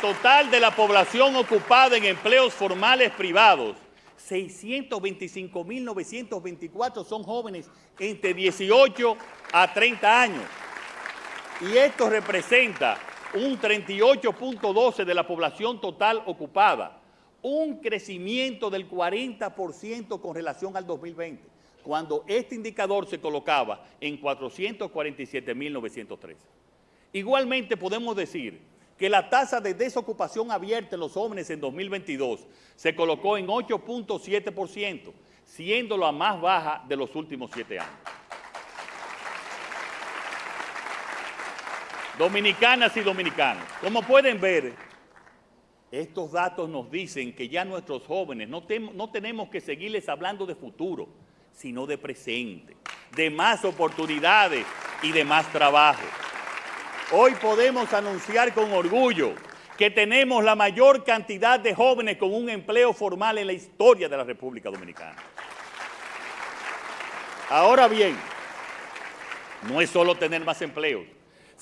total de la población ocupada en empleos formales privados, 625.924 son jóvenes entre 18 a 30 años. Y esto representa un 38.12 de la población total ocupada, un crecimiento del 40% con relación al 2020, cuando este indicador se colocaba en 447.913. Igualmente podemos decir que la tasa de desocupación abierta en los jóvenes en 2022 se colocó en 8.7%, siendo la más baja de los últimos siete años. Dominicanas y dominicanos, como pueden ver, estos datos nos dicen que ya nuestros jóvenes no, no tenemos que seguirles hablando de futuro, sino de presente, de más oportunidades y de más trabajo. Hoy podemos anunciar con orgullo que tenemos la mayor cantidad de jóvenes con un empleo formal en la historia de la República Dominicana. Ahora bien, no es solo tener más empleos,